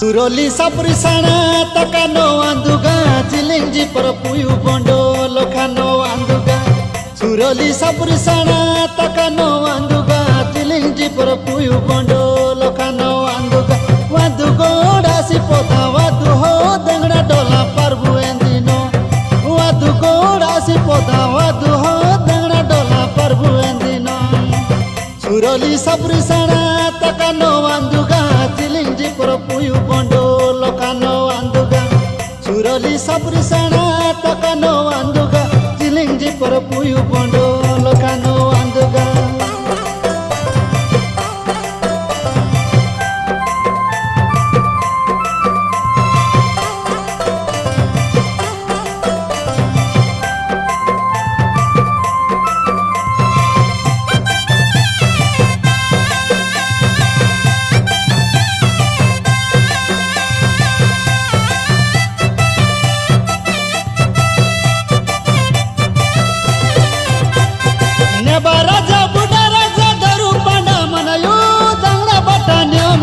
सुरली सप्रिसाणा तका नो आन्दुगा चिलिङजी पर पुयु बन्डो लोखा नो आन्दुगा सुरली सप्रिसाणा तका नो आन्दुगा चिलिङजी पर पुयु बन्डो लोखा नो आन्दुगा वादु गोडासी पोता वादु हो दङडा डोला पार्बु एन्दिनो वादु गोडासी पोता वादु हो दङडा डोला पार्बु एन्दिनो सुरली सप्रिसाणा तका निलिङीर पुपु भोडो लोका नुर सापर सणा तका नदुगा चिलिङजी पुर पुगा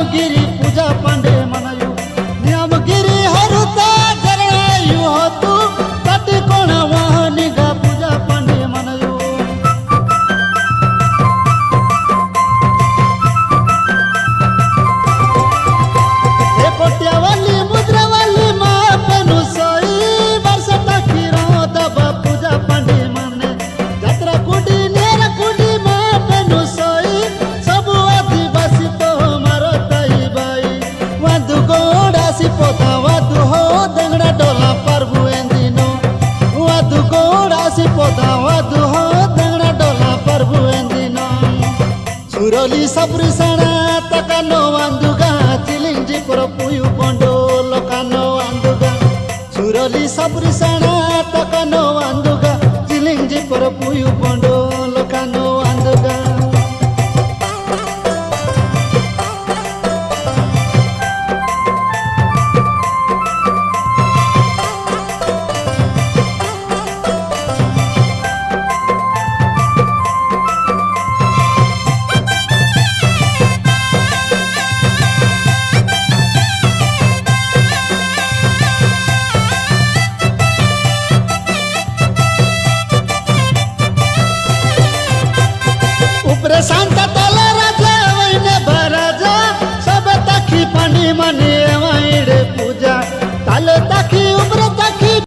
कामगिरी पूजा पांडे म्हणा కోడాసిపోతావా దుహో దంగడ డోలా పర్వు ఎందిను వద్దు కోడాసిపోతావా దుహో దంగడ డోలా పర్వు ఎందిను సురలి సప్రిసణ తకనో అందుగా చిలింజి పురపుయు పొండు లోకనో అందుగా. సురలి సప్రిసణ తకనో అందుగా చిలింజి పురపుయు పొండు মানে আমায় রে পূজা। তালো তাকে